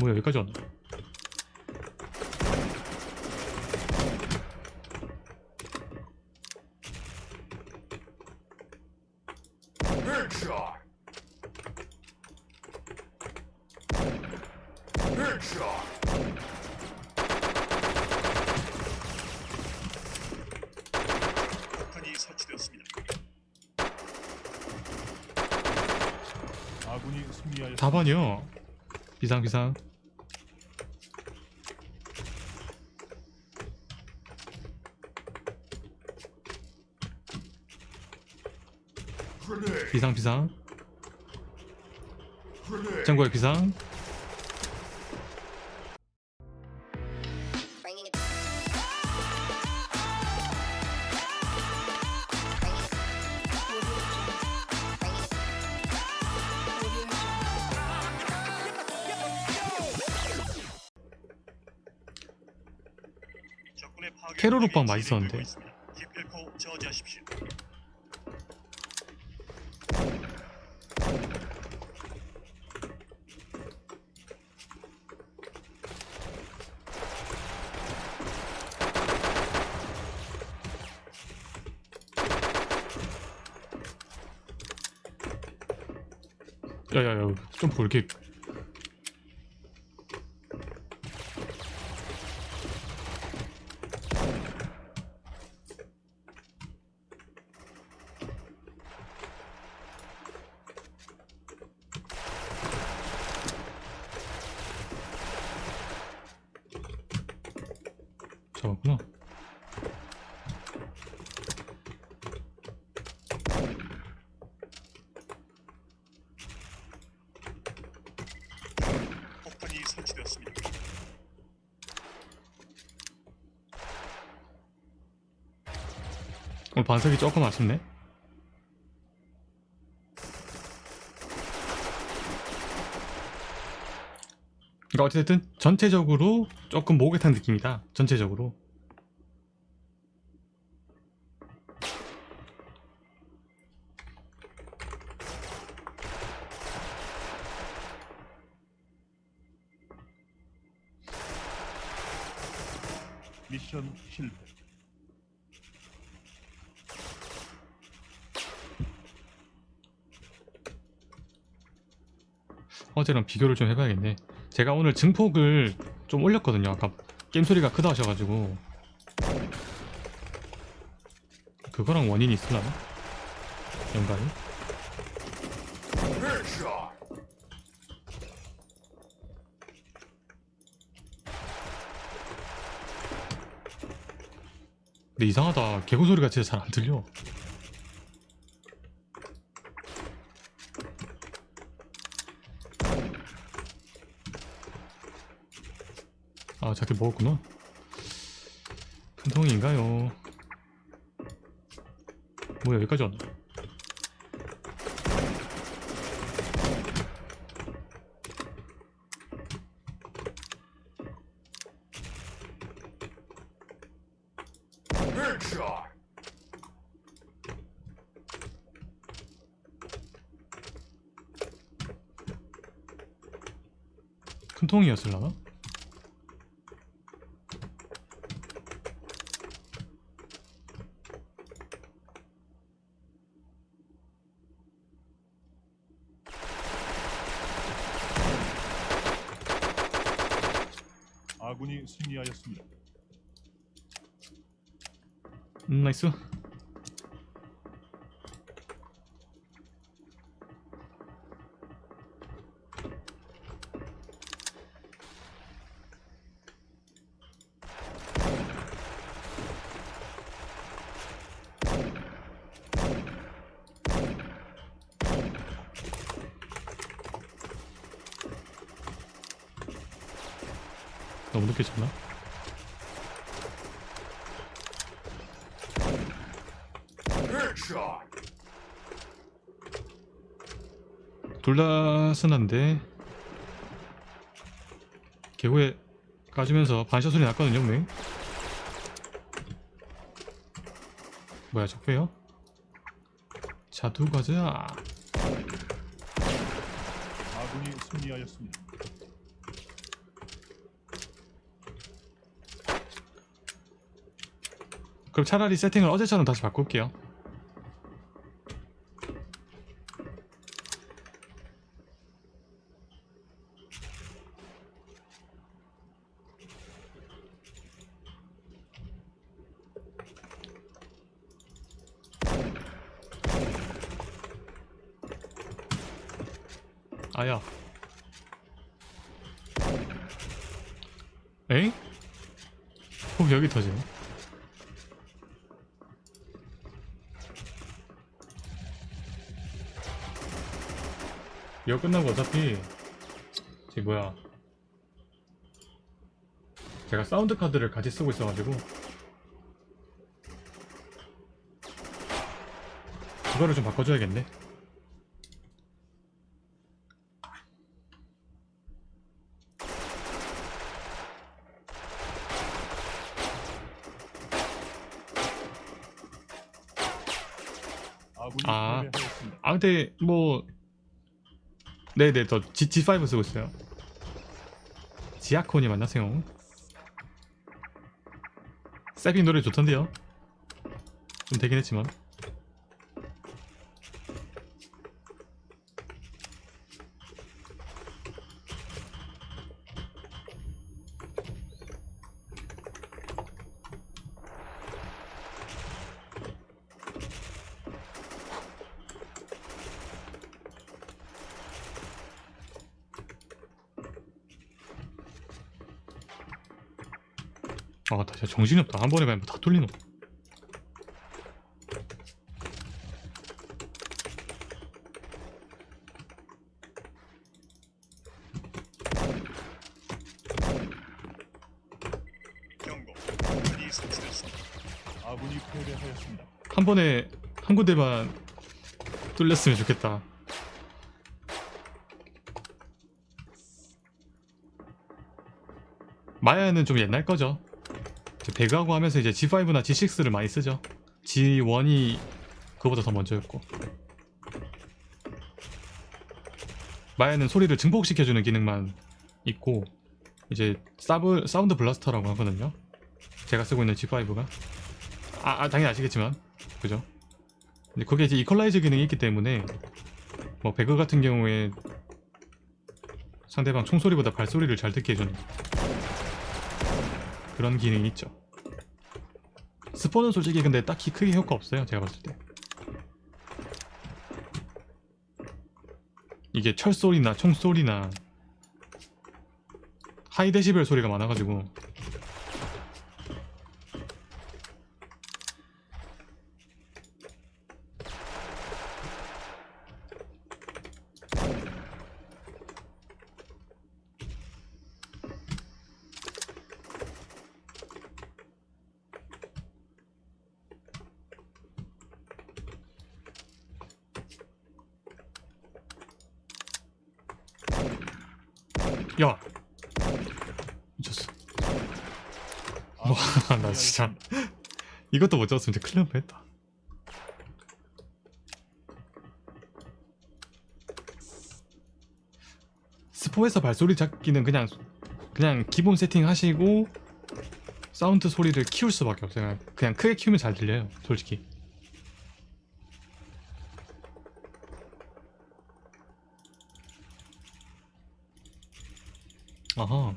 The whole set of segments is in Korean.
뭐야 여기까지 왔나? Headshot. Headshot. 폭탄이 설치되었습니다. 아군이 승리하였습니다. 4번이요 비상 비상. 비상 비상. 창고에 비상 공격이 맛있었는데. 야야야 좀 볼게 잡았구나 폭탄이 설치되었습니다. 오늘 반석이 조금 아쉽네. 그러니까 어쨌든 전체적으로 조금 목욕탕 느낌이다. 전체적으로. 미션 실패. 어제랑 비교를 좀 해봐야겠네. 제가 오늘 증폭을 좀 올렸거든요. 아까 게임 소리가 크다 하셔가지고. 그거랑 원인이 있으려나? 연관이? 근데 이상하다. 개구 소리가 진짜 잘 안 들려 아 자기 먹었구나 큰 통인가요 뭐야 여기까지 왔나. 큰 통이었을라나? 아군이 승리 하였습니다. 음 나이스 너무 늦게 쳤나? 둘다 쓴한데 개구에 까지면서 반샷 소리 났거든요 분명히 뭐야 적배요? 자두 가자. 아군이 승리하였습니다. 그럼 차라리 세팅을 어제처럼 다시 바꿀게요. 아야. 에잉? 혹 여기 터지네. 이거 끝나고 어차피 제 뭐야 제가 사운드 카드를 같이 쓰고 있어가지고 그거를 좀 바꿔줘야겠네 아군이 아. 근데 뭐 네네 저 G, G5 쓰고 있어요. 지아콘이 만나세요 세빙 노래 좋던데요? 좀 되긴 했지만 아, 나 진짜 정신이 없다. 한 번에 가면 다 뚫리노. 한 번에 한 군데만 뚫렸으면 좋겠다. 마야는 좀 옛날 거죠. 배그하고 하면서 이제 G5나 G6를 많이 쓰죠. G1이 그거보다 더 먼저였고. 마야는 소리를 증폭시켜주는 기능만 있고 이제 사브, Sound Blaster라고 하거든요. 제가 쓰고 있는 G5가 아, 아, 당연히 아시겠지만 그죠? 근데 거기에 이제 이퀄라이저 기능이 있기 때문에 뭐 배그 같은 경우에 상대방 총소리보다 발소리를 잘 듣게 해주는 그런 기능이 있죠. 스포는 솔직히 근데 딱히 크게 효과 없어요 제가 봤을 때. 이게 철소리나 총소리나 하이 데시벨 소리가 많아가지고 야. 미쳤어. 와, 아군이 나 진짜. 이것도 못 잡았으면 진짜 큰일 날 뻔했다. 스포에서 발소리 잡기는 그냥 그냥 기본 세팅 하시고 사운드 소리를 키울 수밖에 없어요. 그냥 크게 키우면 잘 들려요 솔직히 아하.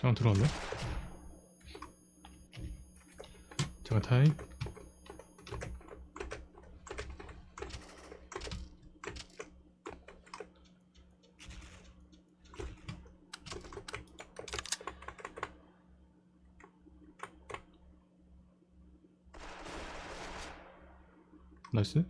잠깐 들어왔네 잠깐 타임 나이스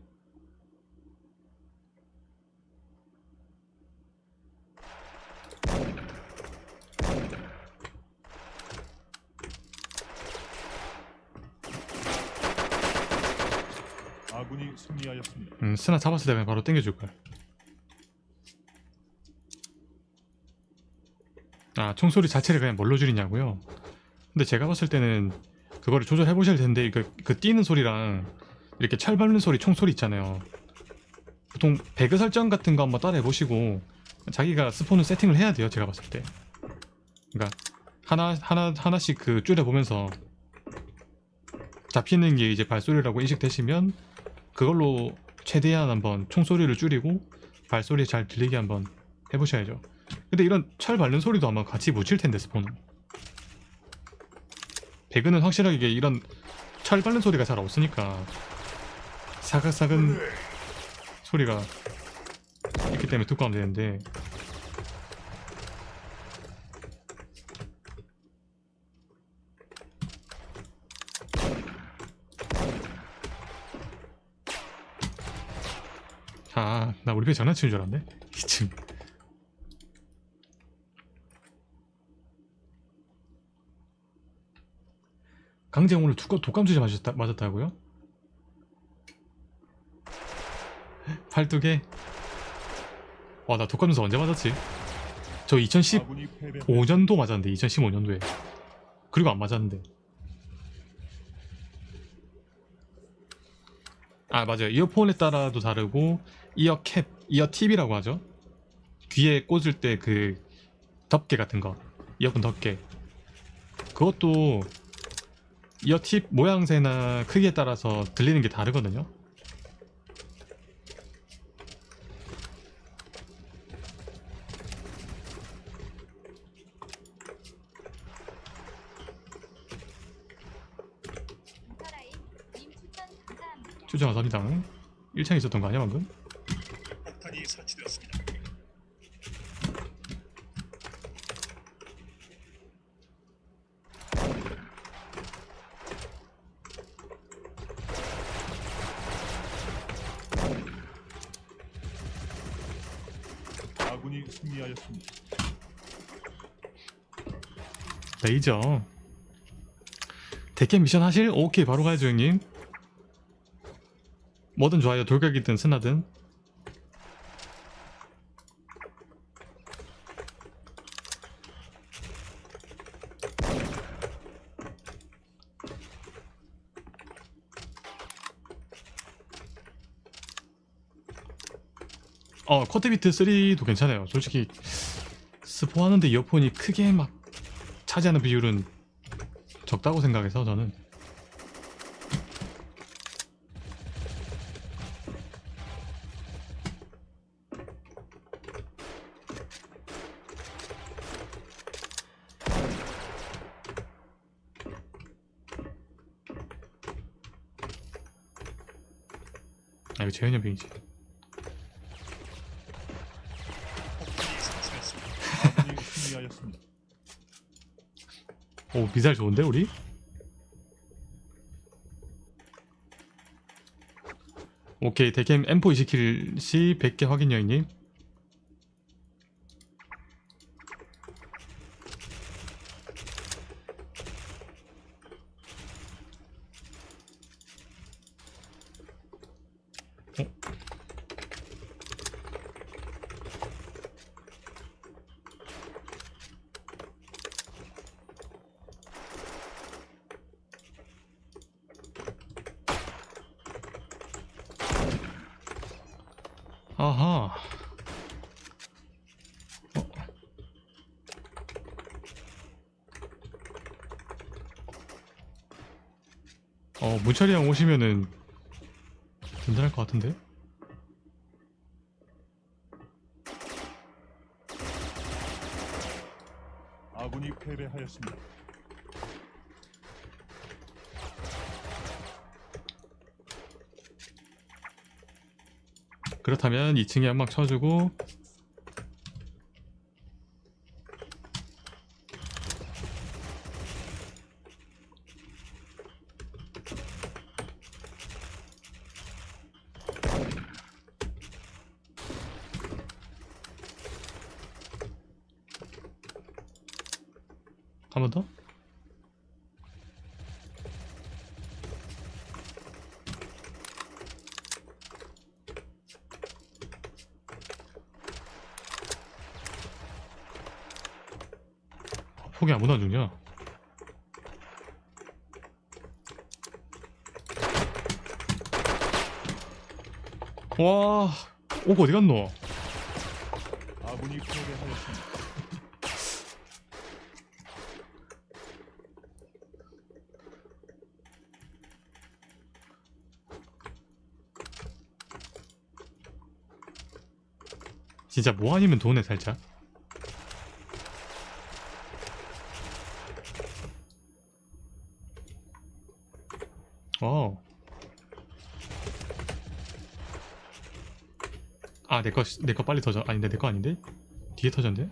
아군이 승리하였습니다. 음, 스나 잡았을 때면 바로 땡겨줄 걸. 아, 총소리 자체를 그냥 뭘로 줄이냐고요? 근데 제가 봤을 때는 그거를 조절해 보셔야 되는데 그, 그 뛰는 소리랑 이렇게 철 밟는 소리 총소리 있잖아요. 보통 배그 설정 같은 거 한번 따라 해보시고 자기가 스폰을 세팅을 해야 돼요 제가 봤을 때. 그러니까 하나 하나 하나씩 그 줄여보면서 잡히는 게 이제 발소리라고 인식되시면 그걸로 최대한 한번 총소리를 줄이고 발소리 잘 들리게 한번 해보셔야죠. 근데 이런 철 밟는 소리도 아마 같이 묻힐 텐데 스폰은. 배그는 확실하게 이런 철 밟는 소리가 잘 없으니까 사각사근 소리가 있기 때문에 하면 되는데 아, 나 우리 배 장난치는 줄 알았네. 이쯤. 강재영 오늘 독감, 독감주제 맞았다, 맞았다고요? 팔뚝에? 와, 나 독감주사 언제 맞았지? 저 2015년도 아군이 패배하였습니다. 맞았는데, 2015년도에. 그리고 안 맞았는데. 아, 맞아요. 이어폰에 따라도 다르고, 이어 캡, 이어 팁이라고 하죠. 귀에 꽂을 때 그 덮개 같은 거, 이어폰 덮개. 그것도 이어 팁 모양새나 크기에 따라서 들리는 게 다르거든요. 인터라인 님 추천 추천 감사합니다. 1창에 있었던 거 아니야 방금? 폭탄이 설치되었습니다. 아군이 승리하였습니다. 레이저. 대캠 미션 하실? 오케이 바로 가야죠 형님. 뭐든 좋아요. 돌격이든 스나든. 어 커트비트 3도 괜찮아요. 솔직히 스포하는데 이어폰이 크게 막 차지하는 비율은 적다고 생각해서 저는 이거 재현이 병이지. 오 미사일 좋은데 우리? 오케이 대캠 M4 20킬 시 100개 확인 여인님 어? 아하 어, 문철이 형 오시면은 든든할 것 같은데? 아군이 패배하였습니다. 그렇다면 2층에 연막 쳐주고 한 번 더? 포기 아무나 죽냐? 와, 오고 어디 갔노? 아, 문이 포기하였습니다. 진짜 뭐 아니면 돈에 살짝. 어. 아, 내 거, 내 거 빨리 터져. 아닌데, 내 거 아닌데? 뒤에 터졌는데?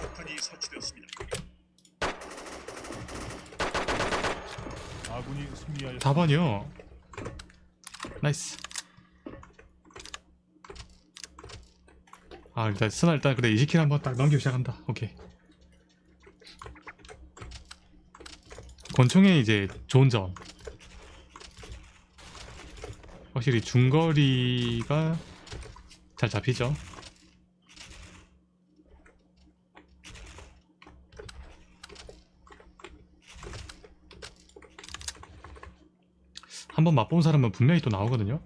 폭탄이 설치되었습니다. 아군이 승리하였습니다. 4번이요. nice. 아, 일단 스나 일단 그래 20kill 한번 딱 넘기고 시작한다. 오케이. 권총의 이제 좋은 점. 확실히 중거리가 잘 잡히죠. 한번 맛본 사람은 분명히 또 나오거든요.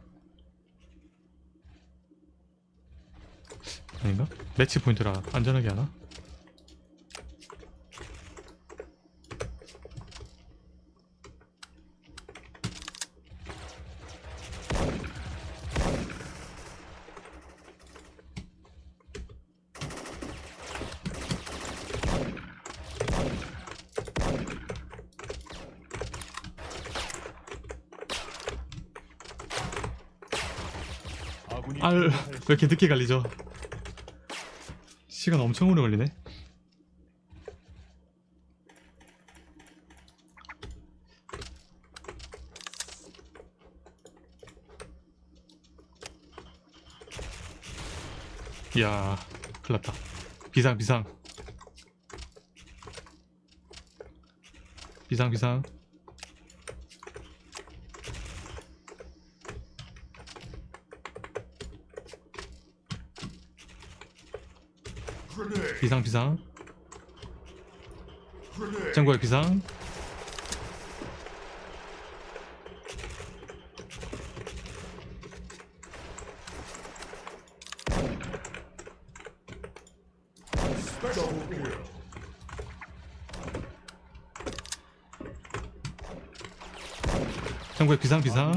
아닌가? 매치 포인트라 안전하게 하나? 아군이 이렇게 늦게 갈리죠? 시간 엄청 오래 걸리네. 이야, 큰일 났다. 비상, 비상. 비상, 비상. 비상, 비상. 창고에 비상. 창고에 비상, 비상.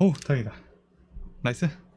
오, 다행이다. 나이스.